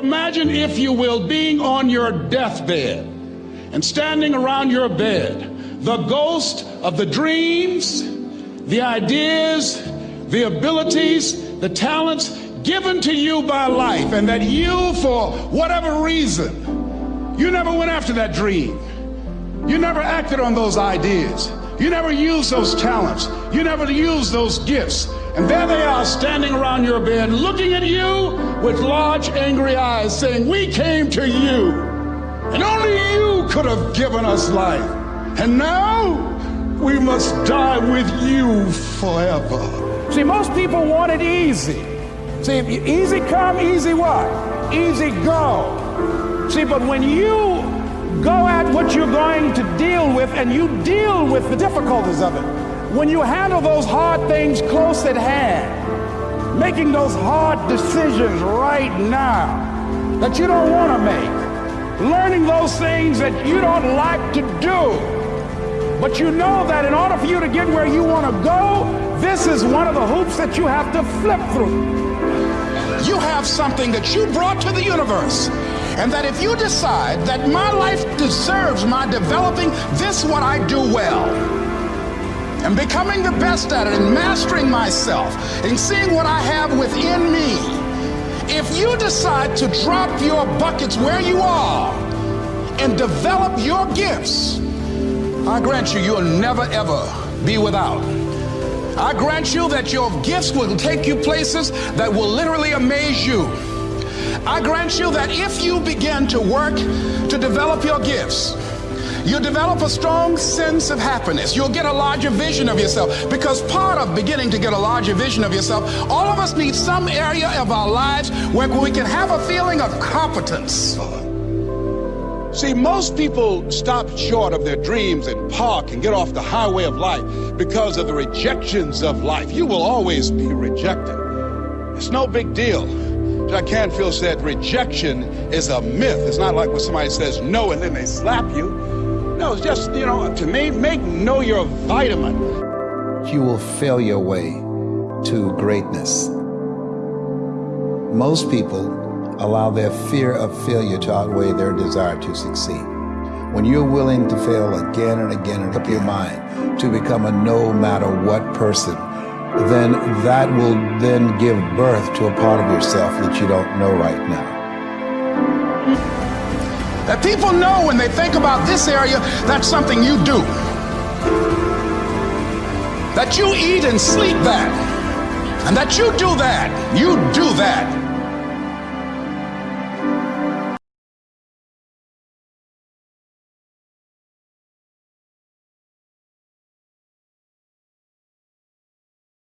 Imagine, if you will, being on your deathbed and standing around your bed, the ghost of the dreams, the ideas, the abilities, the talents given to you by life, and that you, for whatever reason, you never went after that dream. You never acted on those ideas. You never used those talents. You never used those gifts. And there they are standing around your bed looking at you with large angry eyes saying, we came to you and only you could have given us life. And now we must die with you forever. See, most people want it easy. See, easy come, easy what? Easy go. See, but when you go at what you're going to deal with and you deal with the difficulties of it, when you handle those hard things close at hand, making those hard decisions right now that you don't want to make, learning those things that you don't like to do, but you know that in order for you to get where you want to go, this is one of the hoops that you have to flip through. You have something that you brought to the universe. And that if you decide that my life deserves my developing this what I do well, and becoming the best at it and mastering myself and seeing what I have within me, if you decide to drop your buckets where you are and develop your gifts, I grant you, you'll never ever be without. I grant you that your gifts will take you places that will literally amaze you. I grant you that if you begin to work to develop your gifts, You'll develop a strong sense of happiness. You'll get a larger vision of yourself because part of beginning to get a larger vision of yourself, all of us need some area of our lives where we can have a feeling of competence. See, most people stop short of their dreams and park and get off the highway of life because of the rejections of life. You will always be rejected. It's no big deal. Jack Canfield said rejection is a myth. It's not like when somebody says no and then they slap you. No, it's just, you no, to me, make know your vitamin. You will fail your way to greatness. Most people allow their fear of failure to outweigh their desire to succeed. When you're willing to fail again and again and up your mind to become a no matter what person, then that will then give birth to a part of yourself that you don't know right now. That people know when they think about this area, that's something you do. That you eat and sleep that. And that you do that. You do that.